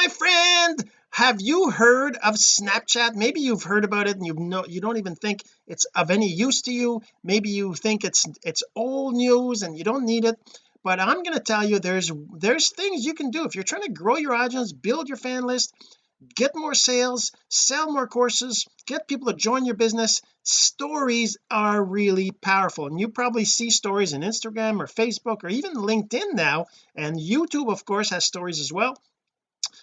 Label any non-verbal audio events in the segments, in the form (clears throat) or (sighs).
my friend. Have you heard of Snapchat? Maybe you've heard about it and you know you don't even think it's of any use to you. Maybe you think it's it's old news and you don't need it. But I'm going to tell you there's there's things you can do. If you're trying to grow your audience build your fan list get more sales sell more courses get people to join your business stories are really powerful. And you probably see stories in Instagram or Facebook or even LinkedIn now. And YouTube of course has stories as well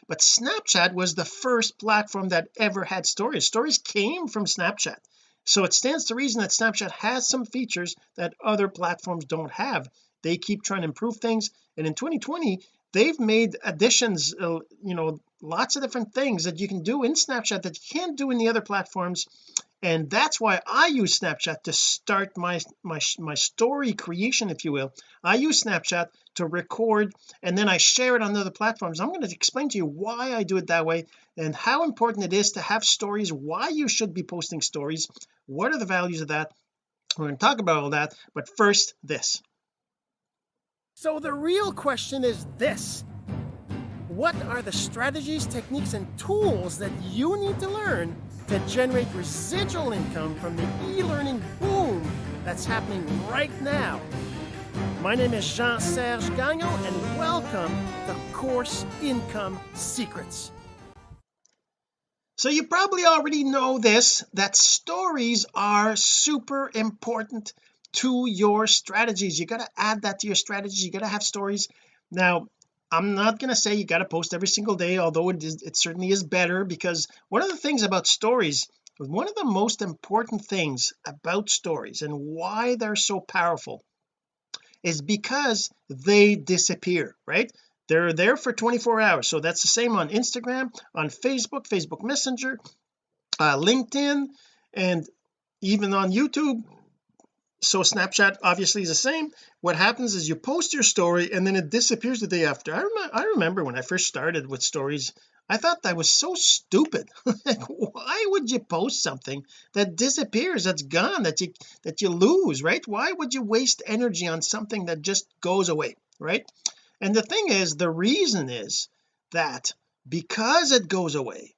but Snapchat was the first platform that ever had stories. Stories came from Snapchat. So it stands to reason that Snapchat has some features that other platforms don't have. They keep trying to improve things. And in 2020 they've made additions uh, you know lots of different things that you can do in Snapchat that you can't do in the other platforms and that's why I use Snapchat to start my my my story creation if you will. I use Snapchat to record and then I share it on other platforms. I'm going to explain to you why I do it that way and how important it is to have stories why you should be posting stories what are the values of that. We're going to talk about all that but first this. So the real question is this. What are the strategies techniques and tools that you need to learn to generate residual income from the e-learning boom that's happening right now. My name is Jean-Serge Gagnon and welcome to Course Income Secrets. So you probably already know this that stories are super important to your strategies. You got to add that to your strategies. You got to have stories. Now I'm not going to say you got to post every single day although it is it certainly is better because one of the things about stories one of the most important things about stories and why they're so powerful is because they disappear right? They're there for 24 hours. So that's the same on Instagram on Facebook Facebook Messenger uh, LinkedIn and even on YouTube so Snapchat obviously is the same. What happens is you post your story and then it disappears the day after. I, rem I remember when I first started with stories I thought that was so stupid. (laughs) Like why would you post something that disappears that's gone that you that you lose right? Why would you waste energy on something that just goes away right? And the thing is the reason is that because it goes away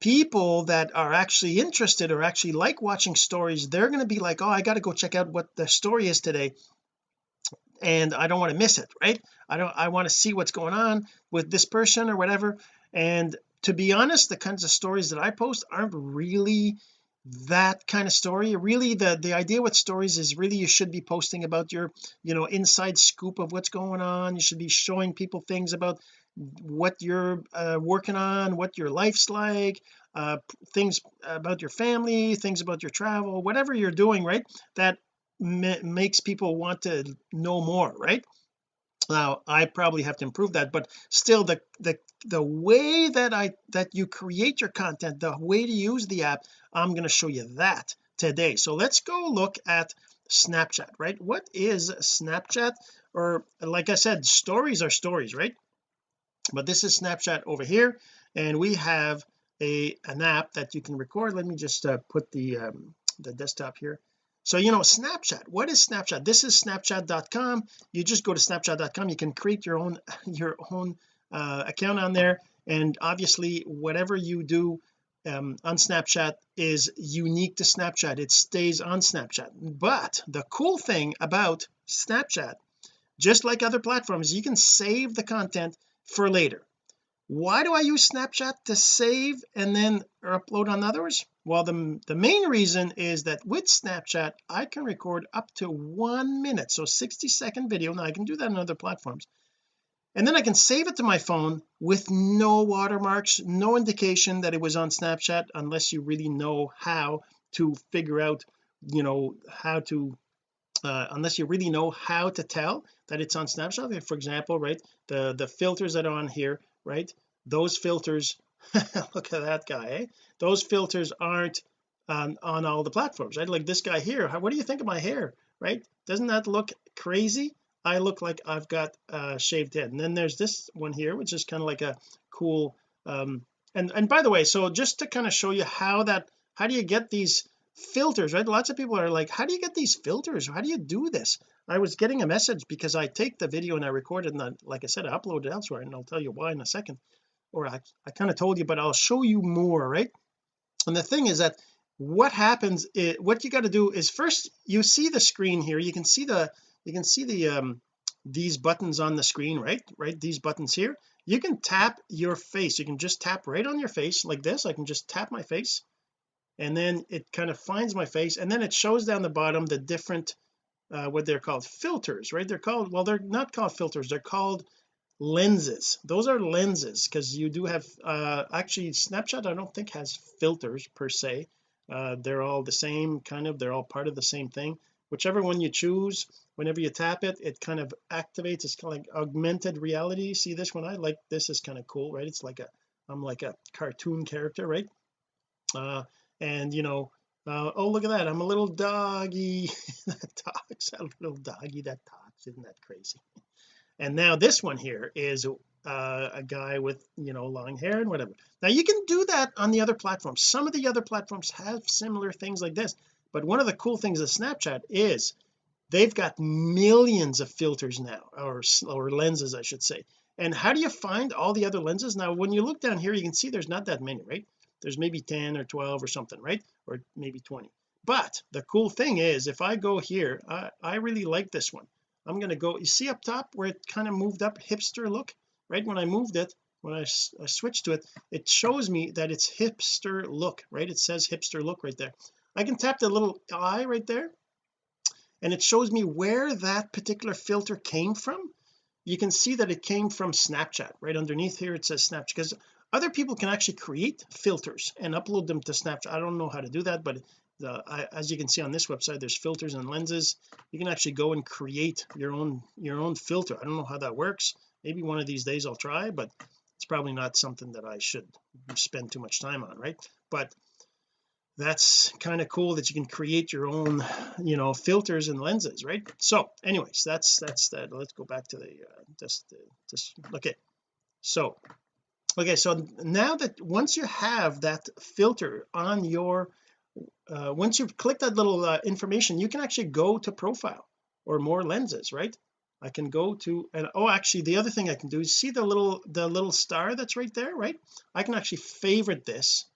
people that are actually interested or actually like watching stories they're going to be like oh I got to go check out what the story is today. And I don't want to miss it right? I don't I want to see what's going on with this person or whatever. And to be honest the kinds of stories that I post aren't really that kind of story. Really the the idea with stories is really you should be posting about your you know inside scoop of what's going on. You should be showing people things about what you're uh, working on what your life's like uh, things about your family things about your travel whatever you're doing right that makes people want to know more right? Now I probably have to improve that but still the the the way that I that you create your content the way to use the app I'm going to show you that today. So let's go look at Snapchat right? What is Snapchat? Or like I said stories are stories right but this is Snapchat over here and we have a an app that you can record. Let me just uh, put the um, the desktop here. So you know Snapchat what is Snapchat? This is snapchat.com you just go to snapchat.com you can create your own (laughs) your own uh, account on there. And obviously whatever you do um, on Snapchat is unique to Snapchat. It stays on Snapchat. But the cool thing about Snapchat just like other platforms you can save the content for later. Why do I use Snapchat to save and then upload on others? Well the, the main reason is that with Snapchat I can record up to one minute so 60 second video. Now I can do that on other platforms. And then I can save it to my phone with no watermarks no indication that it was on Snapchat unless you really know how to figure out you know how to uh, unless you really know how to tell that it's on Snapchat for example right the the filters that are on here right those filters (laughs) look at that guy eh? those filters aren't on, on all the platforms right? Like this guy here how, what do you think of my hair right? Doesn't that look crazy? I look like I've got a shaved head. And then there's this one here which is kind of like a cool um and and by the way so just to kind of show you how that how do you get these filters right? Lots of people are like how do you get these filters? How do you do this? I was getting a message because I take the video and I record it and like I said I upload it elsewhere and I'll tell you why in a second. Or I, I kind of told you but I'll show you more right? And the thing is that what happens is what you got to do is first you see the screen here. You can see the you can see the um these buttons on the screen right? Right? These buttons here. You can tap your face. You can just tap right on your face like this. I can just tap my face and then it kind of finds my face and then it shows down the bottom the different uh, what they're called filters right? They're called well they're not called filters they're called lenses. Those are lenses because you do have uh actually Snapchat I don't think has filters per se. Uh they're all the same kind of they're all part of the same thing. Whichever one you choose whenever you tap it it kind of activates it's kind of like augmented reality. See this one? I like this is kind of cool right? It's like a I'm like a cartoon character right? Uh and you know uh, oh look at that I'm a little doggy. (laughs) That talks a little doggy that talks isn't that crazy? And now this one here is uh, a guy with you know long hair and whatever. Now you can do that on the other platforms. Some of the other platforms have similar things like this but one of the cool things of Snapchat is they've got millions of filters now or or lenses I should say. And how do you find all the other lenses? Now when you look down here you can see there's not that many right there's maybe 10 or 12 or something right? Or maybe 20 but the cool thing is if I go here I, I really like this one. I'm going to go you see up top where it kind of moved up hipster look? Right when I moved it when I, I switched to it it shows me that it's hipster look right? It says hipster look right there. I can tap the little eye right there and it shows me where that particular filter came from. You can see that it came from Snapchat. Right underneath here it says Snapchat because other people can actually create filters and upload them to Snapchat. I don't know how to do that but the, I, as you can see on this website there's filters and lenses. You can actually go and create your own your own filter. I don't know how that works. Maybe one of these days I'll try but it's probably not something that I should spend too much time on right? But that's kind of cool that you can create your own you know filters and lenses right? So anyways that's that's that. Let's go back to the uh, just just okay. So okay so now that once you have that filter on your uh, once you've clicked that little uh, information you can actually go to profile or more lenses right? I can go to and oh actually the other thing I can do is see the little the little star that's right there right? I can actually favorite this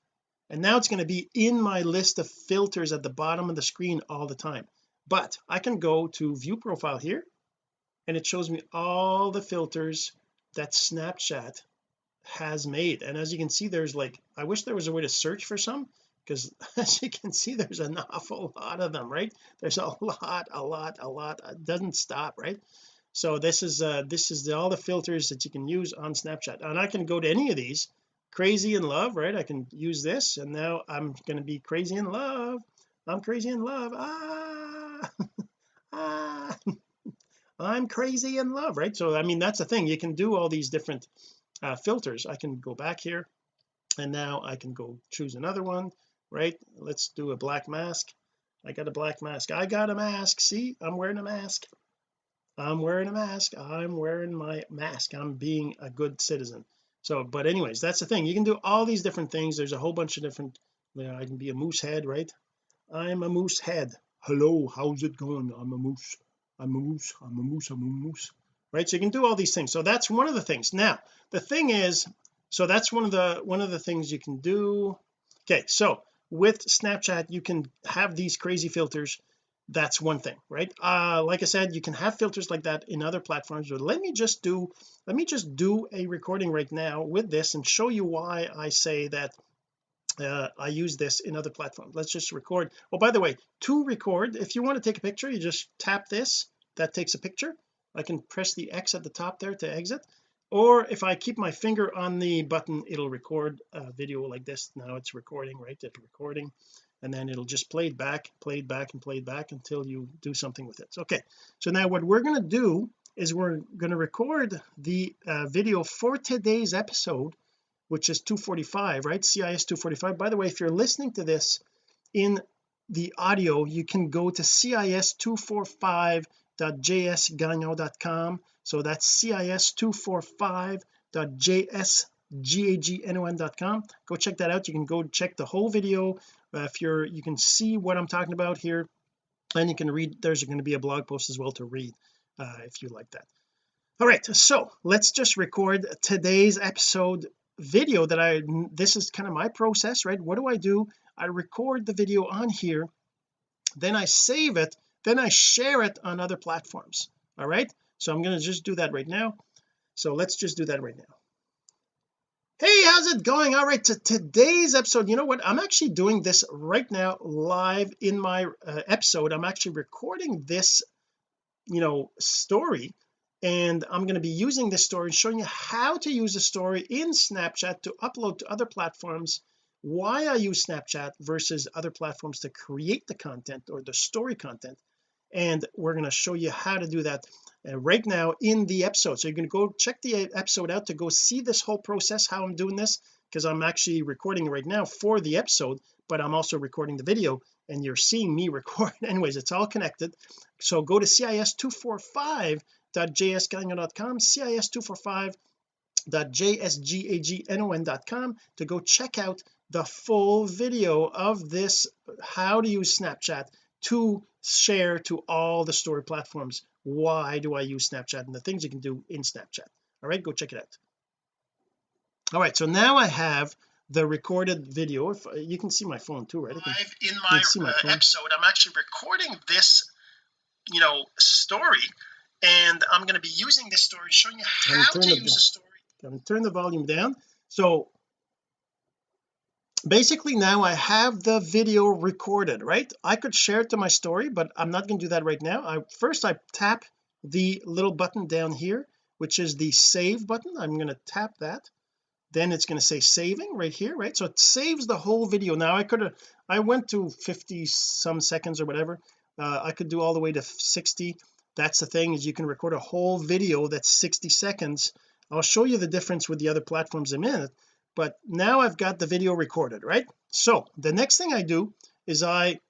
and now it's going to be in my list of filters at the bottom of the screen all the time. But I can go to view profile here and it shows me all the filters that Snapchat has made. And as you can see there's like I wish there was a way to search for some because (laughs) as you can see there's an (laughs) awful lot of them right? There's a (laughs) lot a lot a lot. It doesn't stop right? So this is uh this is the, all the filters that you can use on Snapchat. And I can go to any of these. Crazy in love right? I can use this and now I'm going to be crazy in love. I'm crazy in love. Ah! Ah! I'm crazy in love right? So I mean that's the thing. You can do all these different uh, filters. I can go back here and now I can go choose another one right? Let's do a black mask. I got a black mask. I got a mask. See I'm wearing a mask. I'm wearing a mask. I'm wearing my mask. I'm being a good citizen. So but anyways that's the thing. You can do all these different things. There's a whole bunch of different you know I can be a moose head right? I'm a moose head. Hello how's it going? I'm a moose. I'm a moose. I'm a moose. I'm a moose right? So you can do all these things. So that's one of the things. Now the thing is so that's one of the one of the things you can do. Okay so with Snapchat you can have these crazy filters. That's one thing right? Uh like I said you can have filters like that in other platforms but let me just do let me just do a recording right now with this and show you why I say that uh, I use this in other platforms. Let's just record. Oh by the way to record if you want to take a picture you just tap this. That takes a picture I can press the X at the top there to exit or if I keep my finger on the button it'll record a video like this. Now it's recording right? It's recording and then it'll just play it back play it back and play it back until you do something with it. Okay. So now what we're going to do is we're going to record the uh, video for today's episode which is 245 right? CIS 245 by the way if you're listening to this in the audio you can go to CIS 245 www.jsgagnon.com so that's cis245.jsgagnon.com go check that out. You can go check the whole video. Uh, if you're you can see what I'm talking about here and you can read there's going to be a blog post as well to read uh, if you like that. All right so let's just record today's episode video that I this is kind of my process right? What do I do? I record the video on here then I save it then I share it on other platforms. All right? So I'm going to just do that right now. So let's just do that right now. Hey how's it going? All right to today's episode you know what? I'm actually doing this right now live in my uh, episode. I'm actually recording this you know story and I'm going to be using this story and showing you how to use a story in Snapchat to upload to other platforms why I use Snapchat versus other platforms to create the content or the story content and we're going to show you how to do that uh, right now in the episode. So you're going to go check the episode out to go see this whole process how I'm doing this because I'm actually recording right now for the episode but I'm also recording the video and you're seeing me (laughs) record. Anyways it's all connected. So go to cis245.jsgagnon.com cis245.jsgagnon.com to go check out the full video of this how to use Snapchat to share to all the story platforms. Why do I use Snapchat and the things you can do in Snapchat? All right go check it out. All right so now I have the recorded video. If uh, you can see my phone too right? Can, in my, my uh, episode. I'm actually recording this you know story and I'm going to be using this story showing you how to use the story. I'm going to turn the volume down. So basically now I have the video recorded right? I could share it to my story but I'm not going to do that right now. I first I tap the little button down here which is the save button. I'm going to tap that. Then it's going to say saving right here right? So it saves the whole video. Now I could have I went to 50 some seconds or whatever. Uh, I could do all the way to 60 that's the thing is you can record a whole video that's 60 seconds. I'll show you the difference with the other platforms in. a minute but now I've got the video recorded right? So the next thing I do is I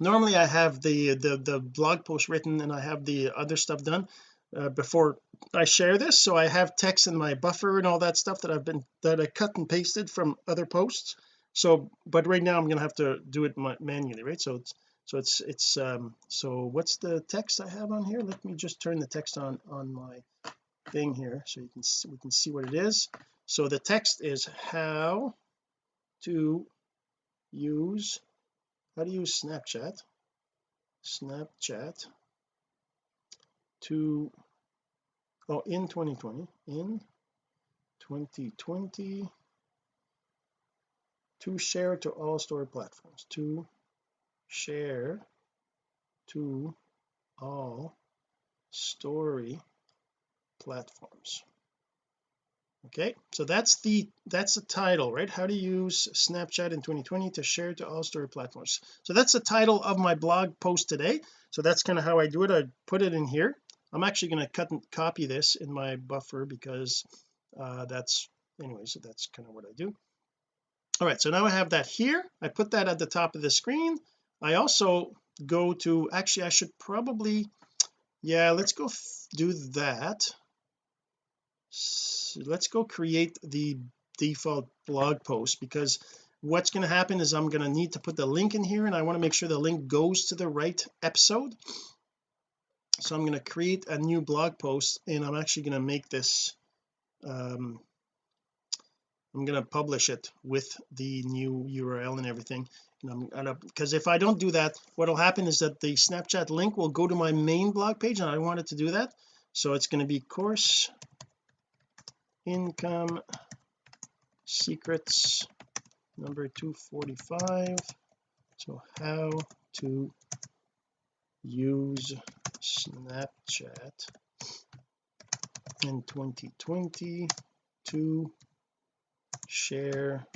normally I have the the the blog post written and I have the other stuff done uh, before I share this. So I have text in my buffer and all that stuff that I've been that I cut and pasted from other posts. So but right now I'm gonna have to do it manually right? So it's so it's it's um so what's the text I have on here? Let me just turn the text on on my thing here so you can see, we can see what it is so the text is how to use how to use Snapchat Snapchat to oh in 2020 in 2020 to share to all story platforms to share to all story platforms okay so that's the that's the title right? How to use Snapchat in 2020 to share to all story platforms. So that's the title of my blog post today. So that's kind of how I do it. I put it in here. I'm actually going to cut and copy this in my buffer because uh that's anyway so that's kind of what I do. All right so now I have that here. I put that at the top of the screen. I also go to actually I should probably yeah let's go do that so let's go create the default blog post because what's going to happen is I'm going to need to put the link in here and I want to make sure the link goes to the right episode. So I'm going to create a new blog post and I'm actually going to make this um I'm going to publish it with the new URL and everything. And I'm gonna because if I don't do that what will happen is that the Snapchat link will go to my main blog page and I want it to do that. So it's going to be course income secrets number 245 so how to use Snapchat in 2020 to share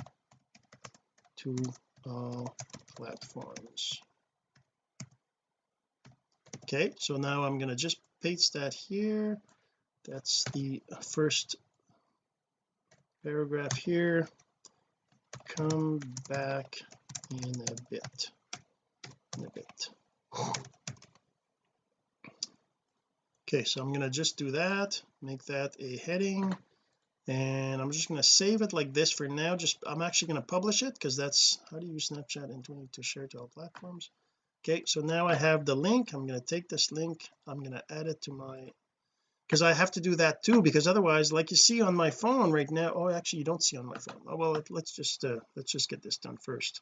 to all platforms. Okay so now I'm going to just paste that here. That's the first paragraph here. Come back in a bit. In a bit. Okay so I'm going to just do that make that a heading and I'm just going to save it like this for now. Just I'm actually going to publish it because that's how do you use Snapchat in 20 to share to all platforms? Okay so now I have the link. I'm going to take this link. I'm going to add it to my because I have to do that too because otherwise like you see on my phone right now oh actually you don't see on my phone. Oh well let's just uh, let's just get this done first.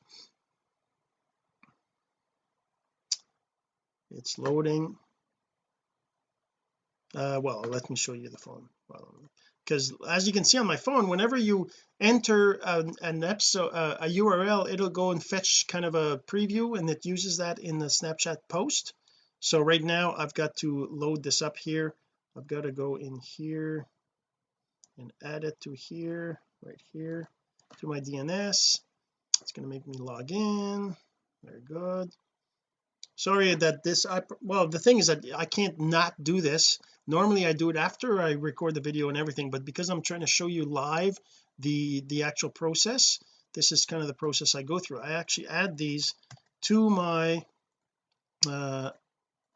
It's loading. Uh well let me show you the phone. Because as you can see on my phone whenever you enter an, an episode uh, a URL it'll go and fetch kind of a preview and it uses that in the Snapchat post. So right now I've got to load this up here I've got to go in here and add it to here right here to my DNS it's going to make me log in. Very good. Sorry that this I well the thing is that I can't not do this. Normally I do it after I record the video and everything but because I'm trying to show you live the the actual process this is kind of the process I go through. I actually add these to my uh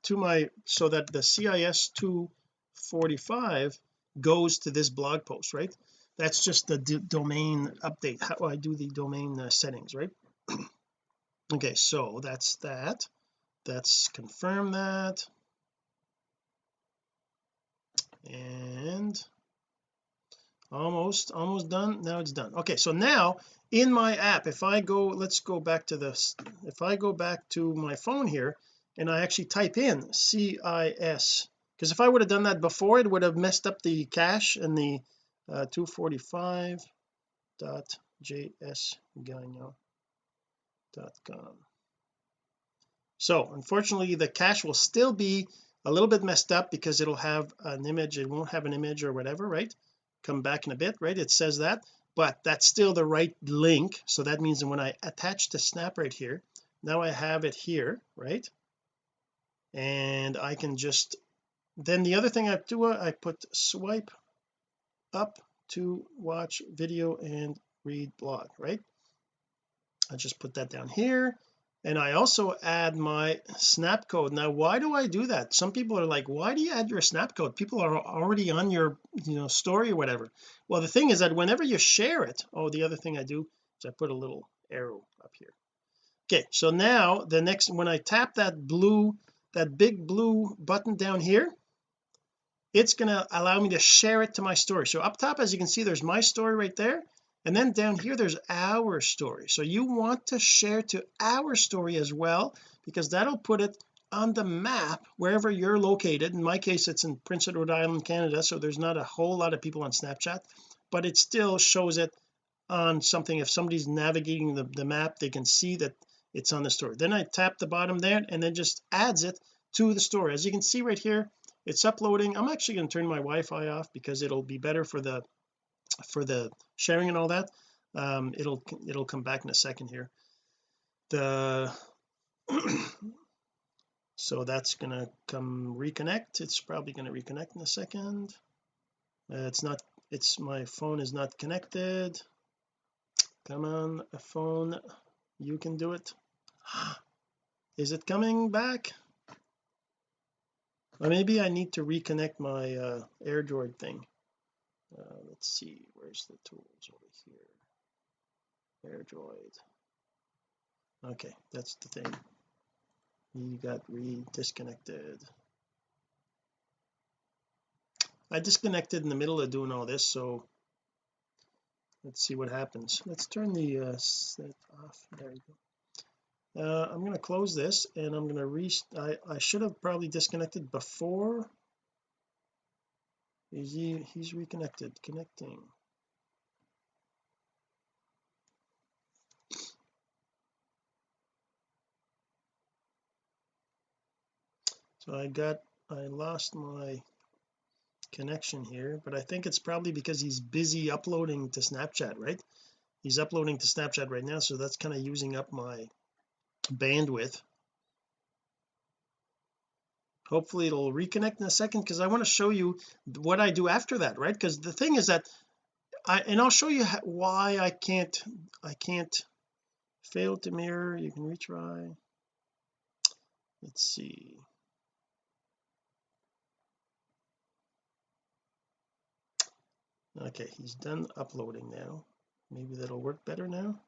to my so that the CIS2 45 goes to this blog post right? That's just the domain update. How I do the domain uh, settings right? (clears throat) Okay so that's that. That's confirm that. And almost almost done. Now it's done. Okay so now in my app if I go let's go back to this. If I go back to my phone here and I actually type in CIS because if I would have done that before it would have messed up the cache and the uh, 245.jsgagnon.com so unfortunately the cache will still be a little bit messed up because it'll have an image it won't have an image or whatever right? Come back in a bit right? It says that but that's still the right link. So that means when I attach the snap right here now I have it here right? And I can just then the other thing I do uh, I put swipe up to watch video and read blog right? I just put that down here. And I also add my snap code. Now why do I do that? Some people are like why do you add your snap code? People are already on your you know story or whatever. Well the thing is that whenever you share it oh the other thing I do is I put a little arrow up here. Okay so now the next when I tap that blue that big blue button down here it's going to allow me to share it to my story. So up top as you can see there's my story right there. And then down here there's our story. So you want to share to our story as well because that'll put it on the map wherever you're located. In my case it's in Prince Edward Island Canada so there's not a whole lot of people on Snapchat but it still shows it on something. If somebody's navigating the, the map they can see that it's on the story. Then I tap the bottom there and then just adds it to the story. As you can see right here it's uploading. I'm actually going to turn my Wi-Fi off because it'll be better for the for the sharing and all that. Um it'll it'll come back in a second here. The (clears throat) so that's gonna come reconnect. It's probably going to reconnect in a second. Uh, it's not it's my phone is not connected. Come on a phone. You can do it. (gasps) Is it coming back or maybe I need to reconnect my uh, AirDroid thing. Uh, let's see where's the tools? Over here. AirDroid okay that's the thing. You got re disconnected I disconnected in the middle of doing all this so let's see what happens. Let's turn the uh, set off. There you go uh, I'm going to close this and I'm going to re I, I should have probably disconnected before. He he's reconnected connecting. So I got I lost my connection here but I think it's probably because he's busy uploading to Snapchat right? He's uploading to Snapchat right now so that's kind of using up my bandwidth. Hopefully it'll reconnect in a second because I want to show you what I do after that right? Because the thing is that I and I'll show you why I can't I can't fail to mirror. You can retry. Let's see. Okay he's done uploading now. Maybe that'll work better now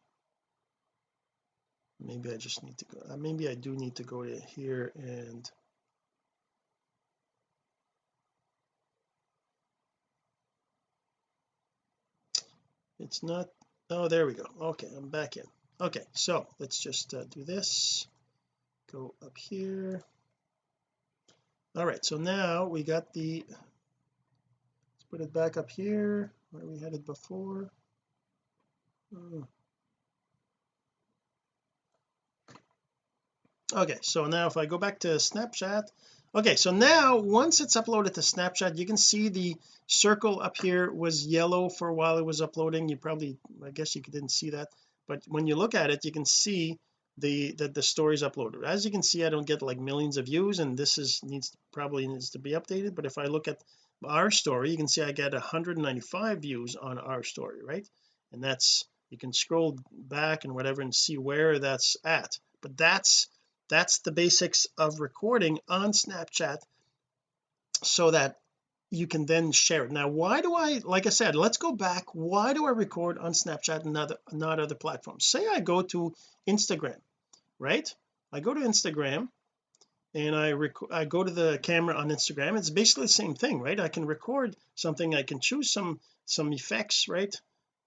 maybe I just need to go uh, maybe I do need to go to here and it's not oh there we go. Okay I'm back in. Okay so let's just uh, do this. Go up here. All right so now we got the let's put it back up here where we had it before. Oh, okay so now if I go back to Snapchat okay so now once it's uploaded to Snapchat you can see the circle up here was yellow for a while it was uploading. You probably I guess you didn't see that but when you look at it you can see the that the stories uploaded. As you can see I don't get like millions of views and this is needs probably needs to be updated but if I look at our story you can see I get 195 views on our story right? And that's you can scroll back and whatever and see where that's at but that's that's the basics of recording on Snapchat so that you can then share it. Now why do I like I said let's go back. Why do I record on Snapchat and not, not other platforms? Say I go to Instagram right? I go to Instagram and I rec I go to the camera on Instagram. It's basically the same thing right? I can record something. I can choose some some effects right?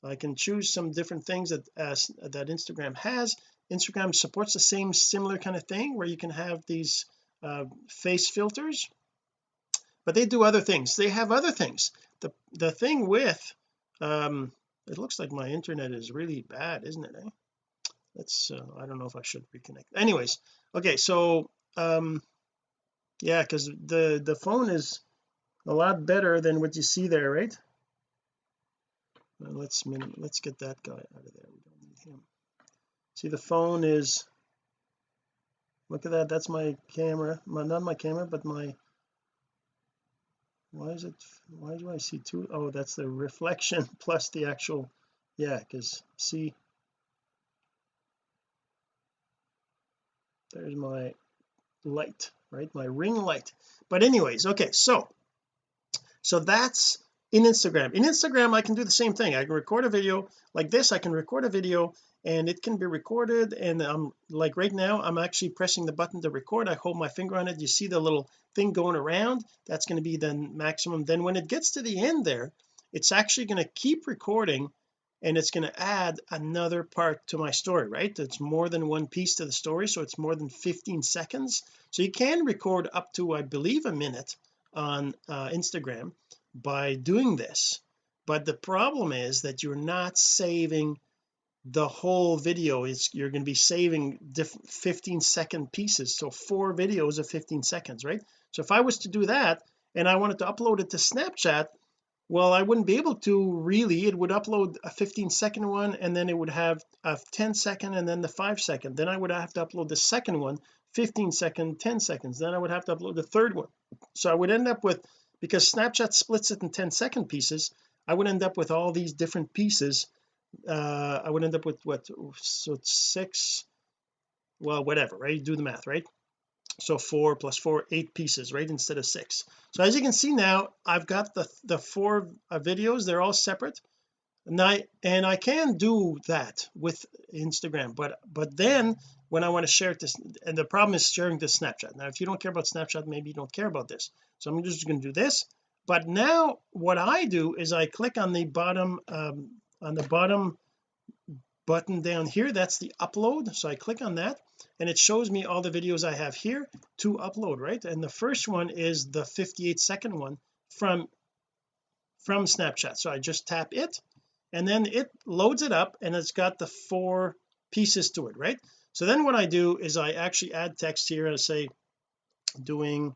I can choose some different things that as that Instagram has Instagram supports the same similar kind of thing where you can have these uh, face filters but they do other things. They have other things. The the thing with um it looks like my internet is really bad isn't it eh? let's uh, I don't know if I should reconnect. Anyways okay so um yeah because the the phone is a lot better than what you see there right? Well, let's let's get that guy out of there. We don't need him see the phone is look at that that's my camera my not my camera but my why is it why do I see two oh that's the reflection (laughs) plus the actual yeah because see there's my light right my ring light. But anyways okay so so that's in Instagram. In Instagram I can do the same thing. I can record a video like this I can record a video and it can be recorded and I'm like right now I'm actually pressing the button to record. I hold my finger on it. You see the little thing going around? That's going to be the maximum. Then when it gets to the end there it's actually going to keep recording and it's going to add another part to my story right? It's more than one piece to the story so it's more than 15 seconds. So you can record up to I believe a minute on uh, Instagram by doing this. But the problem is that you're not saving the whole video is you're going to be saving different 15 second pieces. So four videos of 15 seconds right? So if I was to do that and I wanted to upload it to Snapchat well I wouldn't be able to really. It would upload a 15 second one and then it would have a 10 second and then the 5 second. Then I would have to upload the second one 15 second 10 seconds. Then I would have to upload the third one. So I would end up with because Snapchat splits it in 10 second pieces I would end up with all these different pieces uh I would end up with what so six well whatever right? Do the math right? So four plus four eight pieces right instead of six. So as you can see now I've got the the four uh, videos they're all separate. And I and I can do that with Instagram but but then when I want to share to and the problem is sharing to Snapchat. Now if you don't care about Snapchat maybe you don't care about this. So I'm just going to do this. But now what I do is I click on the bottom um, on the bottom button down here that's the upload. So I click on that and it shows me all the videos I have here to upload right? And the first one is the 58 second one from from Snapchat. So I just tap it and then it loads it up and it's got the four pieces to it right? So then what I do is I actually add text here and I say doing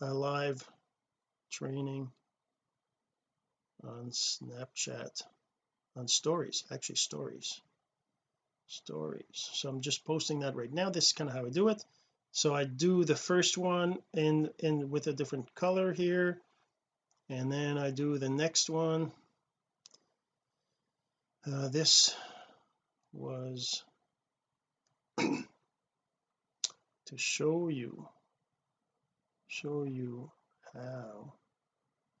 a live training on Snapchat on stories actually stories. Stories. So I'm just posting that right now. This is kind of how I do it. So I do the first one in in with a different color here. And then I do the next one. Uh, this was (coughs) to show you show you how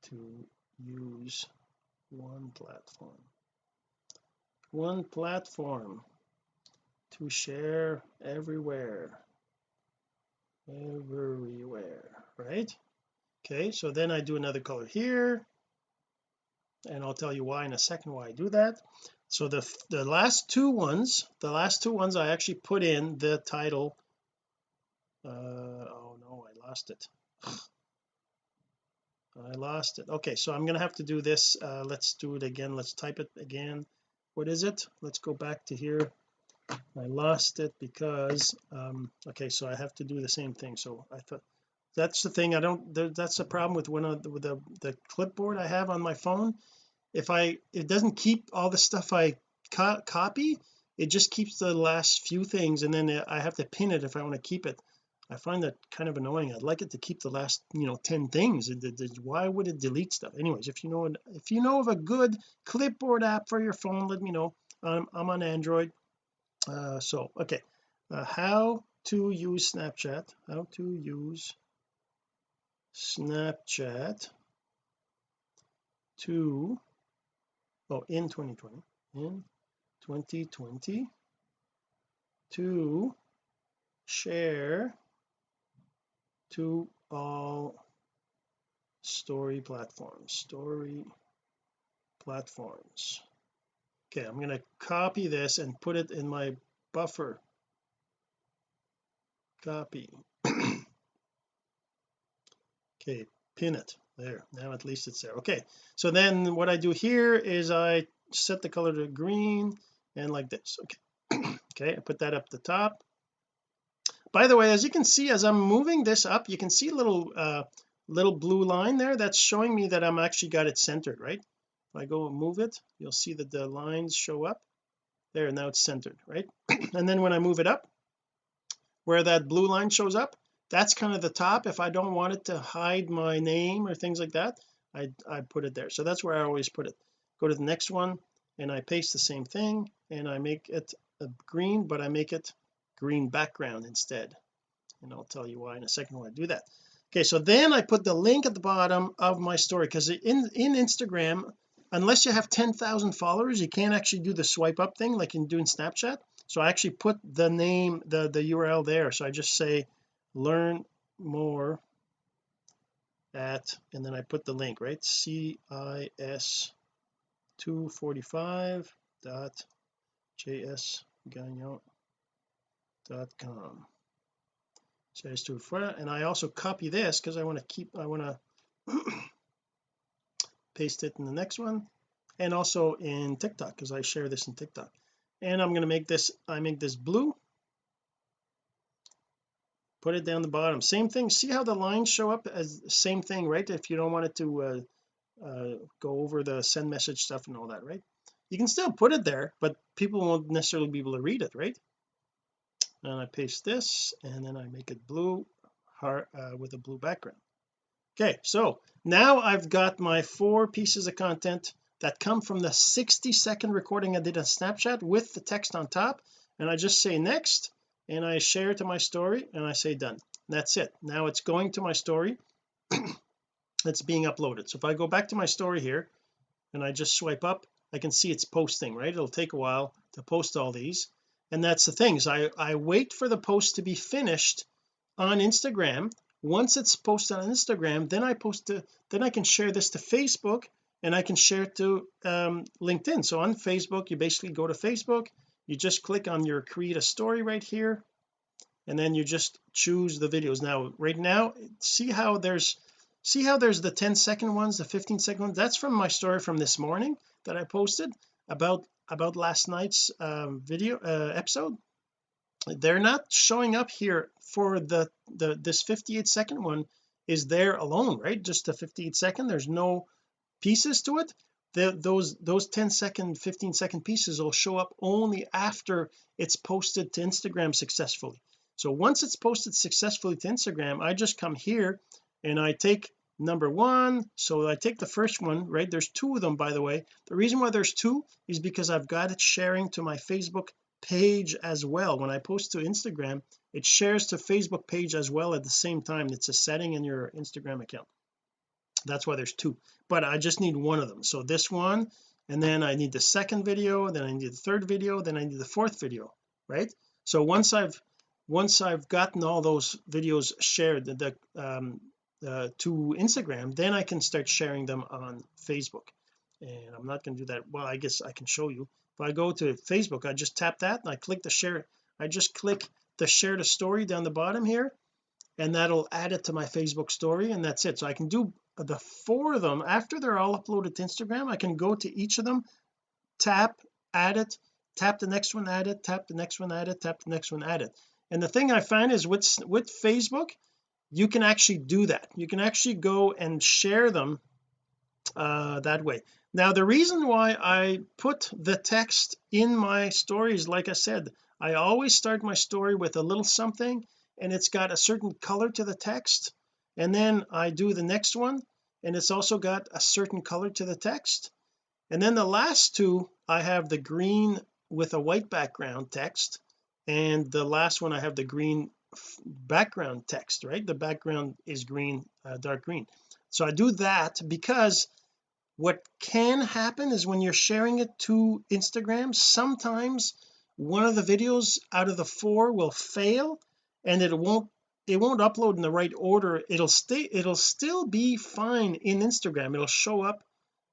to use one platform one platform to share everywhere. Everywhere right? Okay so then I do another color here and I'll tell you why in a second why I do that. So the the last two ones the last two ones I actually put in the title uh oh no I lost it. (sighs) I lost it. Okay so I'm gonna have to do this uh let's do it again. Let's type it again what is it? Let's go back to here. I lost it because um okay so I have to do the same thing. So I thought that's the thing I don't that's the problem with one of the, with the the clipboard I have on my phone. If I it doesn't keep all the stuff I co copy it just keeps the last few things and then I have to pin it if I want to keep it I find that kind of annoying. I'd like it to keep the last you know 10 things. Why would it delete stuff? Anyways if you know if you know of a good clipboard app for your phone let me know. I'm, I'm on Android. Uh, so okay. Uh, how to use Snapchat. How to use Snapchat to oh in 2020 in 2020 to share to all story platforms story platforms. Okay I'm going to copy this and put it in my buffer. Copy. (clears throat) Okay pin it. There now at least it's there. Okay so then what I do here is I set the color to green and like this. Okay. (clears throat) Okay I put that up the top by the way as you can see as I'm moving this up you can see a little uh little blue line there. That's showing me that I'm actually got it centered right? If I go and move it you'll see that the lines show up. There now it's centered right? (clears throat) And then when I move it up where that blue line shows up that's kind of the top. If I don't want it to hide my name or things like that I I put it there. So that's where I always put it. Go to the next one and I paste the same thing and I make it green but I make it green background instead. And I'll tell you why in a second when I do that. Okay so then I put the link at the bottom of my story because in in Instagram unless you have 10,000 followers you can't actually do the swipe up thing like you do in Snapchat. So I actually put the name the the URL there. So I just say learn more at and then I put the link right? Cis 245 dot js gagnon dot com. Cis 245 and I also copy this because I want to keep I want (clears throat) to paste it in the next one and also in TikTok because I share this in TikTok. And I'm going to make this I make this blue. Put it down the bottom. Same thing see how the lines show up as same thing right? If you don't want it to uh, uh, go over the send message stuff and all that right? You can still put it there but people won't necessarily be able to read it right and I paste this and then I make it blue heart uh, with a blue background. Okay so now I've got my four pieces of content that come from the 60 second recording I did on Snapchat with the text on top and I just say next and I share to my story and I say done. That's it. Now it's going to my story. (clears throat) It's being uploaded. So if I go back to my story here and I just swipe up I can see it's posting right? It'll take a while to post all these and that's the thing is I I wait for the post to be finished on Instagram. Once it's posted on Instagram then I post to then I can share this to Facebook and I can share it to um, LinkedIn. So on Facebook you basically go to Facebook you just click on your create a story right here and then you just choose the videos. Now right now see how there's see how there's the 10 second ones the 15 second ones? That's from my story from this morning that I posted about about last night's um, video uh, episode. They're not showing up here for the the this 58 second one is there alone right? Just a 58 second. There's no pieces to it. The, those those 10 second 15 second pieces will show up only after it's posted to Instagram successfully. So once it's posted successfully to Instagram I just come here and I take number one. So I take the first one right? There's two of them by the way. The reason why there's two is because I've got it sharing to my Facebook page as well. When I post to Instagram it shares to Facebook page as well at the same time. It's a setting in your Instagram account. That's why there's two. But I just need one of them. So this one and then I need the second video then I need the third video then I need the fourth video right? So once I've once I've gotten all those videos shared the, um, uh, to Instagram then I can start sharing them on Facebook. And I'm not going to do that. Well I guess I can show you. If I go to Facebook I just tap that and I click the share. I just click the share the story down the bottom here and that'll add it to my Facebook story and that's it. So I can do the four of them after they're all uploaded to Instagram I can go to each of them tap add it tap the next one add it tap the next one add it tap the next one add it. And the thing I find is with with Facebook you can actually do that. You can actually go and share them uh that way. Now the reason why I put the text in my stories like I said I always start my story with a little something and it's got a certain color to the text and then I do the next one and it's also got a certain color to the text. And then the last two I have the green with a white background text and the last one I have the green background text right? The background is green uh, dark green. So I do that because what can happen is when you're sharing it to Instagram sometimes one of the videos out of the four will fail and it won't it won't upload in the right order. It'll stay it'll still be fine in Instagram. It'll show up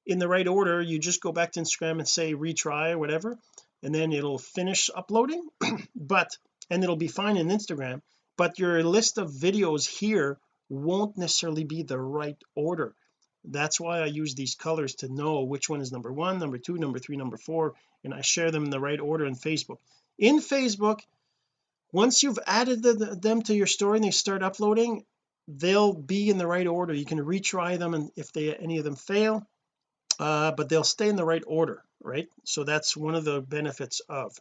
in the right order. You just go back to Instagram and say retry or whatever and then it'll finish uploading. (clears throat) But and it'll be fine in Instagram but your list of videos here won't necessarily be the right order. That's why I use these colors to know which one is number one number two number three number four and I share them in the right order in Facebook. In Facebook once you've added the, them to your story and they start uploading they'll be in the right order. You can retry them and if they any of them fail uh, but they'll stay in the right order right? So that's one of the benefits of.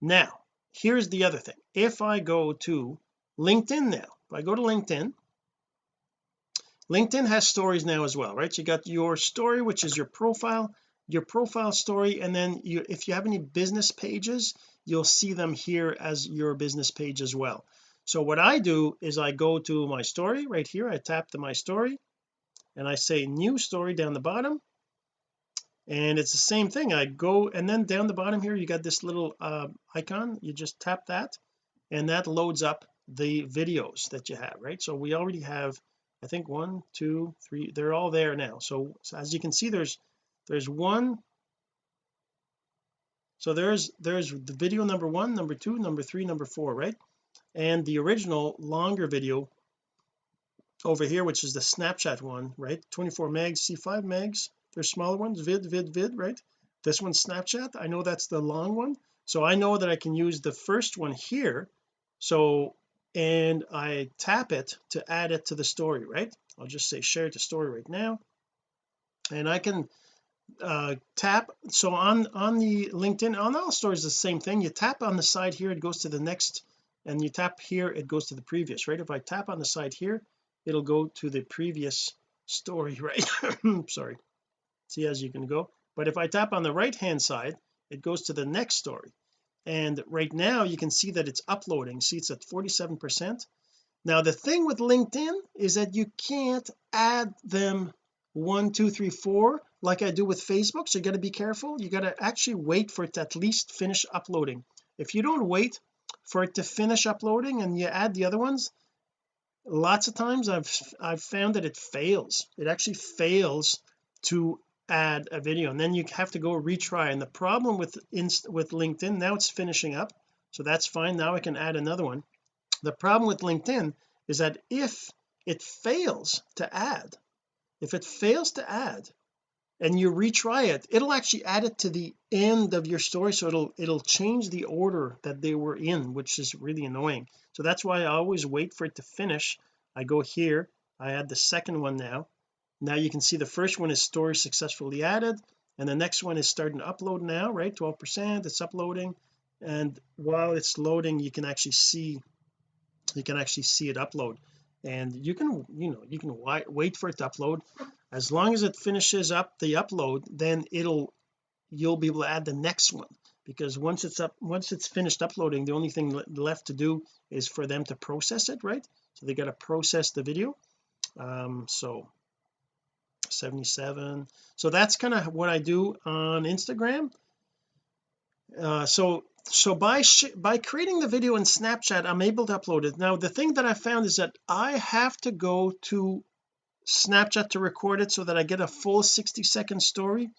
Now here's the other thing. If I go to LinkedIn now if I go to LinkedIn LinkedIn has stories now as well right? You got your story which is your profile your profile story and then you if you have any business pages you'll see them here as your business page as well. So what I do is I go to my story right here. I tap to my story and I say new story down the bottom and it's the same thing. I go and then down the bottom here you got this little uh, icon. You just tap that and that loads up the videos that you have right? So we already have I think one two three they're all there now. So, so as you can see there's there's one. So there's there's the video number one number two number three number four right? And the original longer video over here which is the Snapchat one right? 24 megs c5 megs there's smaller ones vid vid vid right? This one's Snapchat. I know that's the long one. So I know that I can use the first one here. So and I tap it to add it to the story right? I'll just say share to story right now. And I can uh tap. So on on the LinkedIn on all stories the same thing. You tap on the side here it goes to the next and you tap here it goes to the previous right? If I tap on the side here it'll go to the previous story (laughs) right? (coughs) Sorry see as you can go. But if I tap on the right hand side it goes to the next story. And right now you can see that it's uploading. See it's at 47 percent. Now the thing with LinkedIn is that you can't add them one two three four like I do with Facebook. So you got to be careful. You got to actually wait for it to at least finish uploading. If you don't wait for it to finish uploading and you add the other ones lots of times I've I've found that it fails. It actually fails to add a video and then you have to go retry. And the problem with with LinkedIn now it's finishing up so that's fine. Now I can add another one. The problem with LinkedIn is that if it fails to add if it fails to add and you retry it it'll actually add it to the end of your story so it'll it'll change the order that they were in which is really annoying. So that's why I always wait for it to finish. I go here I add the second one now now you can see the first one is story successfully added and the next one is starting to upload now right? 12 percent it's uploading. And while it's loading you can actually see you can actually see it upload. And you can you know you can wait for it to upload. As long as it finishes up the upload then it'll you'll be able to add the next one. Because once it's up once it's finished uploading the only thing left to do is for them to process it right? So they got to process the video. Um so 77 so that's kind of what I do on Instagram. Uh, so so by by creating the video in Snapchat I'm able to upload it. Now the thing that I found is that I have to go to Snapchat to record it so that I get a full 60 second story.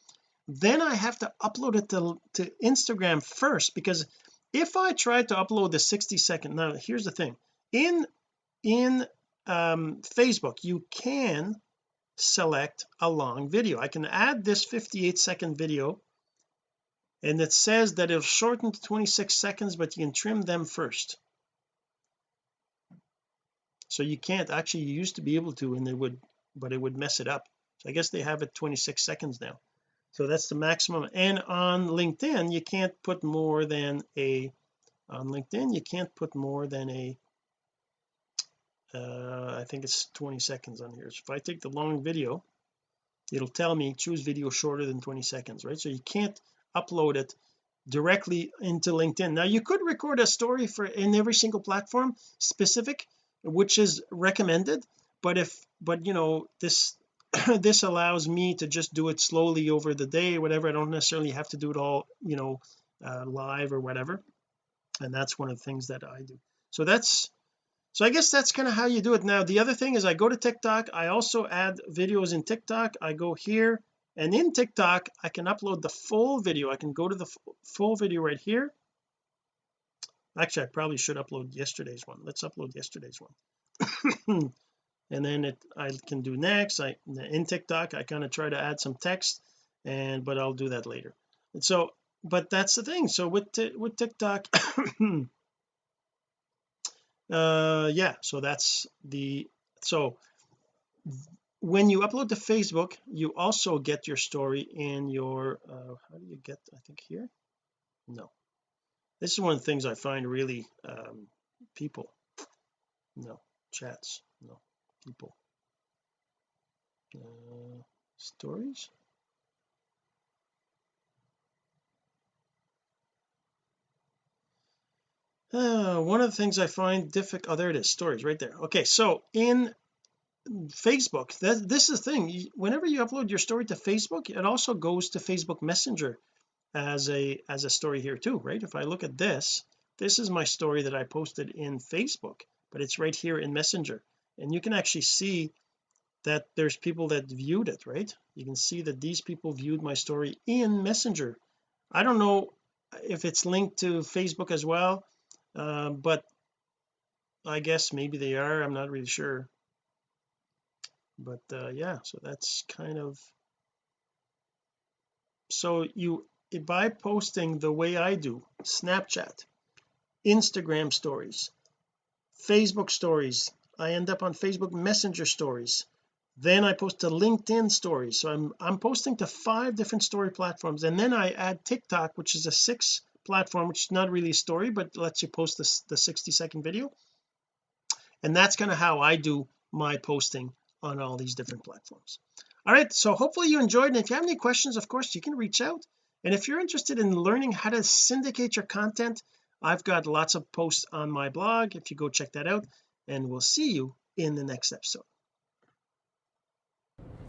Then I have to upload it to, to Instagram first because if I try to upload the 60 second now here's the thing. In in um Facebook you can select a long video. I can add this 58 second video and it says that it'll shorten to 26 seconds but you can trim them first. So you can't actually you used to be able to and it would but it would mess it up. So I guess they have it 26 seconds now. So that's the maximum. And on LinkedIn you can't put more than a on LinkedIn you can't put more than a uh, I think it's 20 seconds on here. So if I take the long video it'll tell me choose video shorter than 20 seconds right? So you can't upload it directly into LinkedIn. Now you could record a story for in every single platform specific which is recommended but if but you know this (coughs) this allows me to just do it slowly over the day whatever. I don't necessarily have to do it all you know uh, live or whatever. And that's one of the things that I do. So that's so I guess that's kind of how you do it. Now the other thing is I go to TikTok. I also add videos in TikTok. I go here and in TikTok I can upload the full video. I can go to the full video right here. Actually I probably should upload yesterday's one. Let's upload yesterday's one. (coughs) And then it I can do next. I in TikTok I kind of try to add some text and but I'll do that later. And so but that's the thing. So with with TikTok (coughs) uh yeah so that's the so when you upload to Facebook you also get your story in your uh how do you get I think here? No. This is one of the things I find really um people. No. Chats. No. People. Uh, stories uh, (sighs) one of the things I find difficult oh there it is stories right there. Okay so in Facebook that this is the thing whenever you upload your story to Facebook it also goes to Facebook Messenger as a as a story here too right? If I look at this this is my story that I posted in Facebook but it's right here in Messenger. And you can actually see that there's people that viewed it right? You can see that these people viewed my story in messenger. I don't know if it's linked to Facebook as well uh, but I guess maybe they are I'm not really sure. But uh, yeah so that's kind of so you by posting the way I do Snapchat Instagram stories Facebook stories I end up on Facebook messenger stories then I post to LinkedIn stories. So I'm I'm posting to five different story platforms and then I add TikTok which is a six platform which is not really a story but lets you post this the 60 second video. And that's kind of how I do my posting on all these different platforms. All right so hopefully you enjoyed. And if you have any questions of course you can reach out. And if you're interested in learning how to syndicate your content I've got lots of posts on my blog. If you go check that out and we'll see you in the next episode.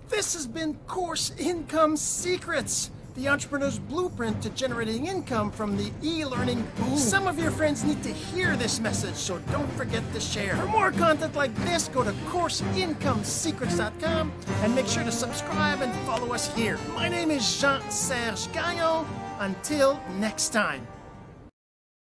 This has been course income secrets the entrepreneur's blueprint to generating income from the e-learning boom. Some of your friends need to hear this message so don't forget to share. For more content like this go to courseincomesecrets.com and make sure to subscribe and follow us here. My name is Jean-Serge Gagnon. Until next time